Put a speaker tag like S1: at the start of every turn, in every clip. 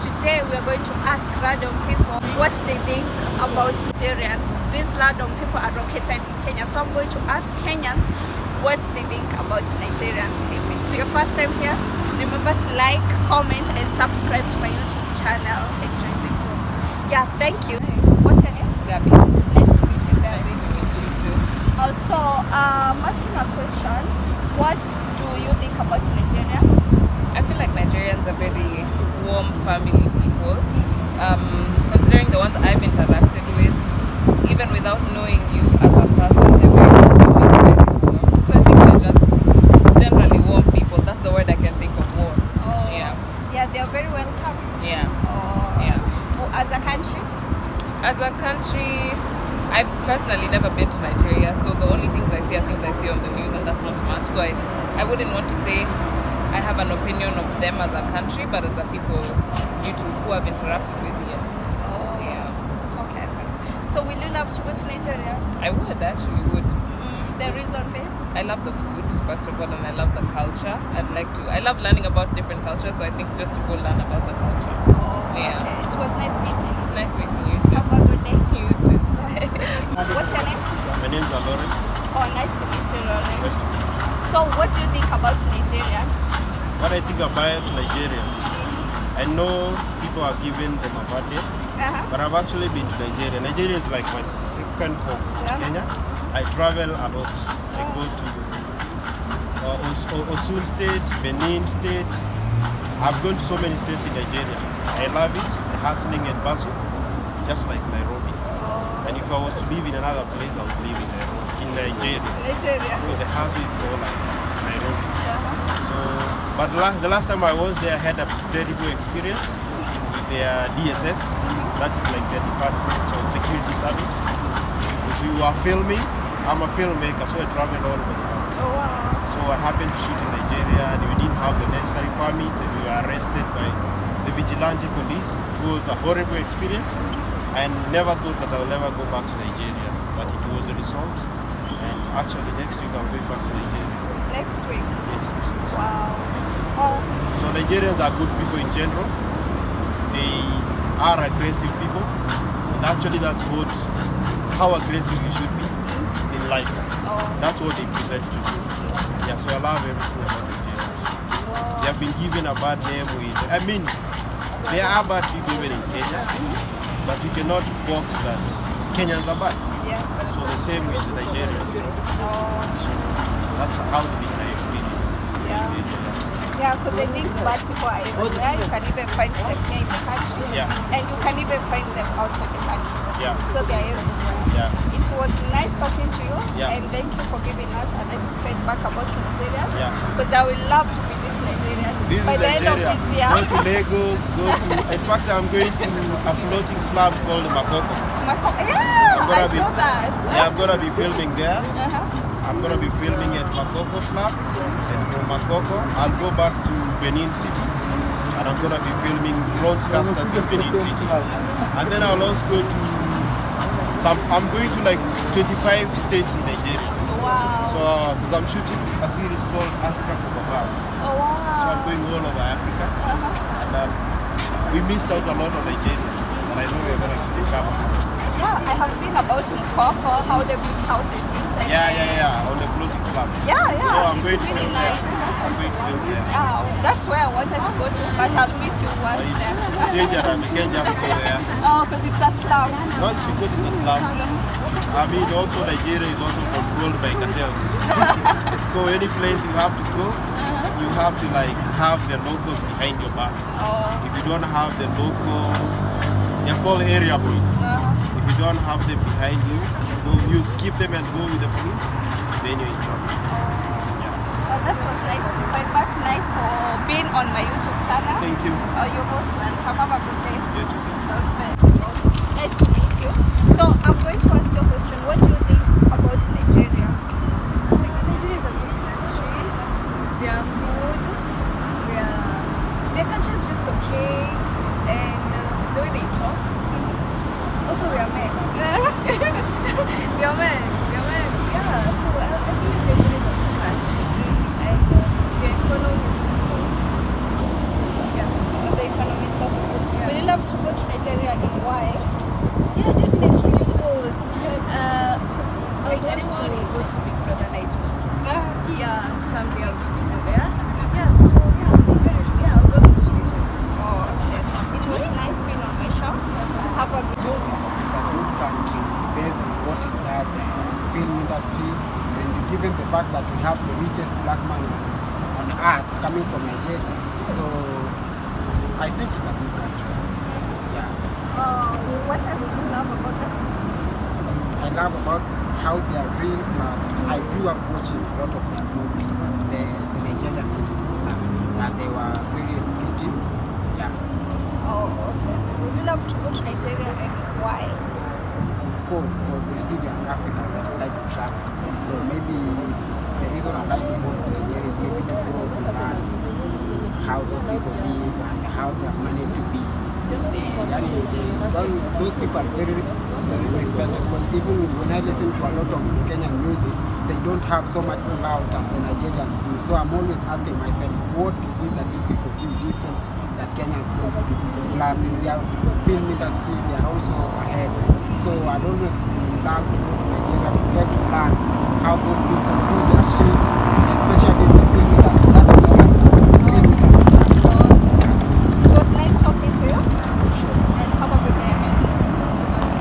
S1: today we are going to ask random people what they think about Nigerians. These random people are located in Kenya, so I'm going to ask Kenyans what they think about Nigerians. If it's your first time here, remember to like, comment, and subscribe to my YouTube channel. Enjoy the video. Yeah, thank you. What's your name? Nice to meet you,
S2: Nice
S1: Gabby.
S2: to meet you too.
S1: Also, um, asking a question. What do you think about Nigerians?
S2: I feel like Nigerians are very warm family people. Um, considering the ones I've interacted with, even without knowing you as a person, they're very open, very warm. So I think they're just generally warm people. That's the word I can think of, warm.
S1: Oh,
S2: Yeah.
S1: Yeah, they are very welcome.
S2: Yeah.
S1: Oh,
S2: Yeah.
S1: Oh, as a country?
S2: As a country, I've personally never been to Nigeria, so the only things I see are things I see on the news, and that's not much. So I, I wouldn't want to say I have an opinion of them as a country, but as a people you two who have interacted with, yes.
S1: Oh,
S2: Yeah.
S1: Okay. So will you love to go to Nigeria?
S2: I would actually would.
S1: Mm, the reason being?
S2: I love the food first of all, and I love the culture. I'd like to. I love learning about different cultures, so I think just to go learn about the culture.
S1: Oh,
S2: Yeah.
S1: okay. It was nice meeting you.
S2: Nice meeting you too.
S1: Have a good day.
S2: You too.
S1: What's your name?
S3: My name's Lawrence.
S1: Oh, nice to meet you, Lauren.
S3: Nice to meet you.
S1: So, what do you think about Nigerians?
S3: What I think about Nigerians, I know people are giving them a bad name,
S1: Uh-huh.
S3: but I've actually been to Nigeria. Nigeria is like my second home.
S1: Yeah.
S3: Kenya. I travel a lot. I go to uh, Os- Osun State, Benin State. I've gone to so many states in Nigeria. I love it. The hustling and bustle, just like Nairobi. And if I was to live in another place, I would live in Nairobi, in Nigeria.
S1: Nigeria.
S3: Because the house is more like Nairobi.
S1: Uh-huh.
S3: So, but last, the last time I was there, I had a very good experience with their DSS. That is like their department of security service. Because we were filming. I'm a filmmaker, so I travel all over the world.
S1: Oh, wow.
S3: So I happened to shoot in Nigeria, and we didn't have the necessary permits, and we were arrested by the vigilante police. It was a horrible experience. I never thought that I would ever go back to Nigeria, but it was a result. And actually, next week I'm going back to Nigeria.
S1: Next week.
S3: Yes, yes, yes.
S1: Wow. Oh,
S3: So Nigerians are good people in general. They are aggressive people. And actually that's what how aggressive you should be in life.
S1: oh.
S3: That's what they present to you. Yeah, so I love everything about Nigerians. They have been given a bad name with I mean there are bad people even in Kenya, but you cannot box that Kenyans are bad.
S1: Yeah.
S3: So the same with the Nigerians.
S1: Oh.
S3: So that's how it's been my experience.
S1: Yeah. Yeah, because I think bad people are everywhere. You can even find them here in the country.
S3: Yeah.
S1: And you can even find them outside the country.
S3: Yeah.
S1: So they are everywhere.
S3: Yeah.
S1: It was nice talking to you.
S3: Yeah.
S1: And thank you for giving us a nice feedback about Nigeria.
S3: Yeah.
S1: Because I would love to visit
S3: Visit
S1: By of
S3: Nigeria. Go to Lagos, go to. In fact, I'm going to a floating slab called Makoko.
S1: Mako- yeah,
S3: I'm gonna be-
S1: saw that.
S3: Yeah, I'm gonna be filming there.
S1: Uh-huh.
S3: I'm gonna be filming at Makoko slab, and from Makoko, I'll go back to Benin City, and I'm gonna be filming Bronzecasters in Benin City, and then I'll also go to. Some, I'm going to like 25 states in Nigeria.
S1: Wow.
S3: So, because I'm shooting a series called Africa from
S1: oh, wow.
S3: So I'm going all over Africa.
S1: Uh-huh.
S3: And um, we missed out a lot on Nigeria. And I know we're going to recover.
S1: Yeah, I have seen about Makoko, how they build houses inside.
S3: Yeah, yeah, yeah. On the floating slab.
S1: Yeah, yeah.
S3: So I'm going to
S1: really
S3: film
S1: nice.
S3: there. I'm going to film there.
S1: Yeah, that's where I wanted to go to, but I'll meet you once
S3: it's,
S1: there.
S3: it's dangerous. You can't just go there.
S1: Oh, because it's a slum.
S3: Not because it's a slum. I mean, also Nigeria is also controlled by cartels. so any place you have to go, you have to like have the locals behind your back.
S1: Oh,
S3: If you don't have the local, they're called area boys.
S1: uh,
S3: If you don't have them behind you, you, go, you skip them and go with the police, then you're in trouble. Yeah.
S1: well, that was nice feedback. Nice for being on my YouTube channel.
S3: Thank you.
S1: Oh, you're most welcome. Have a good day.
S3: You too.
S1: Nice to meet you. So I'm going
S4: fact that we have the richest black man on earth coming from Nigeria. So I
S5: think it's a good country. Yeah.
S1: Uh, what else do you love about that?
S5: I love about how they are real plus. I grew up watching a lot of their movies, the, the Nigerian movies and stuff. and they were very educative. Yeah.
S1: Oh, okay. Would you love to go to Nigeria and why?
S5: Course, because you see are Africans that like to travel. So maybe the reason I like to go to Nigeria is maybe to go to learn how those people live and how they are managed to be. They, yani, they, those people are very respected because even when I listen to a lot of Kenyan music, they don't have so much clout as the Nigerians do. So I'm always asking myself, what is it that these people do different that Kenyans do? Plus, in their film industry, they are also ahead. So I'd always love to go to Nigeria to get to learn how those people do their shit, especially in the film industry. That is all I know. Film industry.
S1: It was nice talking to you.
S5: Sure.
S1: And have a good day ahead.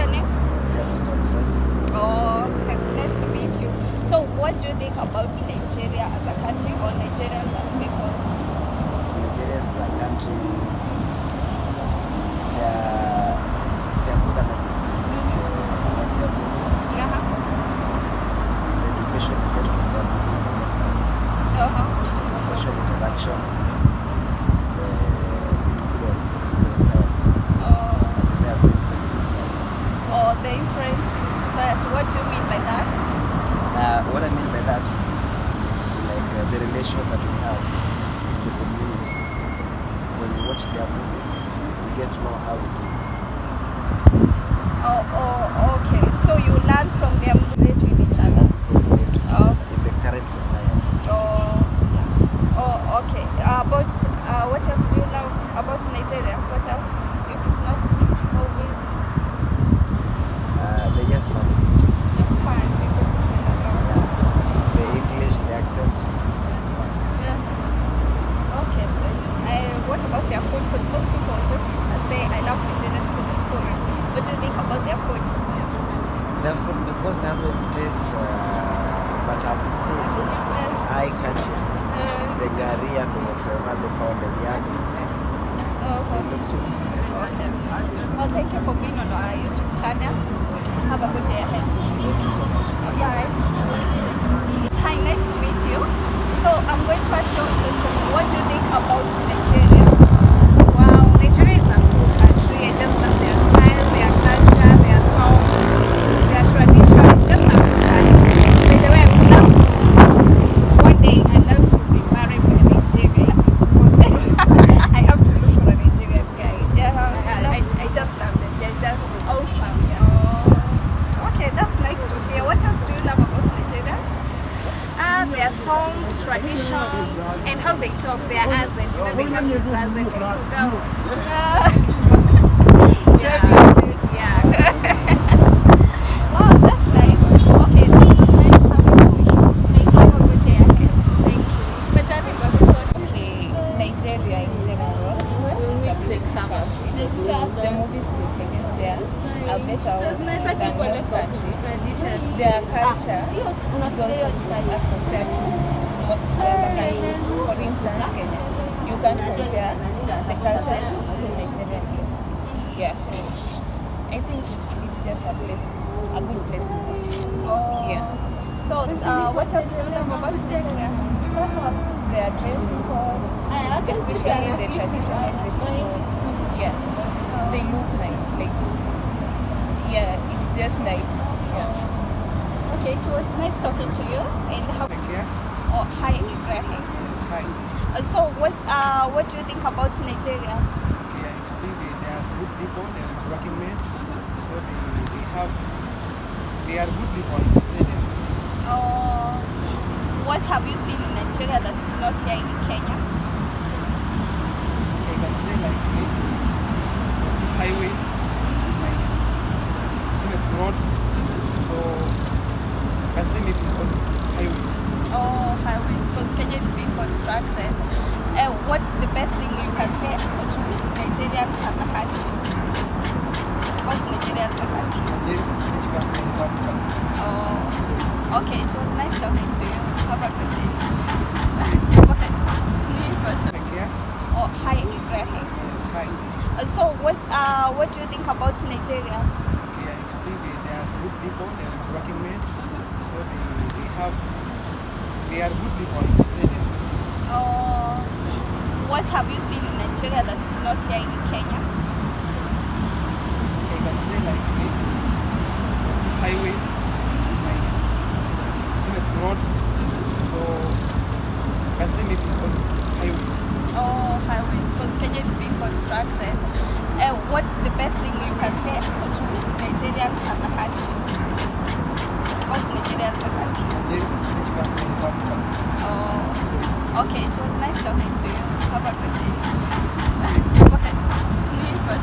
S1: Your name? Oh, okay. Nice to meet you. So, what do you think about Nigeria as a country or Nigerians as people?
S6: Nigeria is a country. They are, they are good analysts. I like their movies.
S1: Uh-huh.
S6: The education you get from their movies is just perfect.
S1: Uh-huh.
S6: The social interaction, the influence in the society,
S1: Oh,
S6: and the way of influence in society.
S1: Or the influence in society. What do you mean by that?
S6: Uh, what I mean by that is like uh, the relation that we have in the community. When we watch their movies, we get to know how it is.
S1: Oh, oh, okay. So you learn from them relate with each other.
S6: We relate to each
S1: Oh.
S6: other in the current society.
S1: Oh,
S6: Yeah.
S1: oh, okay. Uh, about uh, what else do you love about Nigeria? What else? If it's not movies,
S6: Uh, they just funny.
S1: fine. People to play around.
S6: The English, the accent, is fun.
S1: Yeah. Okay. Uh, what about their food? Because most people just say I love Nigerians because of food. What do you think about their food?
S6: The because I haven't tasted, uh, but I've seen, it's eye catching.
S1: Uh,
S6: The gari and whatever, the pounded yam,
S1: oh,
S6: they look sweet.
S1: okay. Well, thank you for being on our YouTube channel. Have a good day ahead.
S6: Thank you so much.
S1: Bye. Hi, nice to meet you. So I'm going to ask you a question. What do you think about Nigeria?
S4: Wow, Nigeria is a cool country. I just love their style, their culture, their songs, their traditions. Just a cool country. By the way, I would love to. One day, I'd love to be married by a Nigerian if it's possible. I have to look for a Nigerian guy.
S1: Yeah,
S4: I, I just love them. They're just awesome. Yeah.
S1: Oh, okay, that's nice to hear. What else do you love about Nigeria?
S4: Ah, their songs, tradition, and how they talk, their accent. You know, they have this accent. Yeah.
S1: Wow, that's nice. Okay, that was nice having you. Thank you. Have a good day ahead. Thank you. Tumejani Babuton.
S2: Okay, Nigeria in general, it's a big country. The movies they produce there are better than most countries. Their culture is also good as compared to mo- other countries. For instance, Kenya. You can compare the culture of Nigeria and Kenya. Yeah, so I think it's just a place, a good place to visit.
S1: Oh.
S2: Yeah.
S1: So, uh, what else do you love about Nigeria?
S2: That's what their dressing code, especially the traditional dressing code. Yeah, they look nice. Like, yeah, it's just nice. Yeah.
S1: Okay, it was nice talking to you. And how? Oh, hi, Ibrahim. Uh, so, what uh, what do you think about Nigerians?
S7: Yeah, see, they, they are good people, they are working men, so they, they have, they are good people, I say them.
S1: Uh, what have you seen in Nigeria that's not here in Kenya?
S7: I can say like these highways, like scenic roads, so I can say maybe on highways.
S1: Oh, highways, because Kenya is being constructed. Uh, what the best thing you can say to Nigerians as a country? About Nigeria as a country?
S7: Yes, each country have country.
S1: Oh, okay. It was nice talking to you. Have a good day. Bye. So what uh, what do you think about Nigerians?
S7: Yeah, you see, they, they are good people, they are working men, so they, they have, they are good people, I can say them.
S1: Uh, what have you seen in Nigeria that's not here in Kenya?
S7: I can say like these highways, like roads, so I can say maybe highways.
S1: Oh, highways, because Kenya is being constructed uh, what the best thing you can say to Nigerians as a country? What's Nigerians as a
S7: country?
S1: Oh, okay. It was nice talking to you. Have a good day.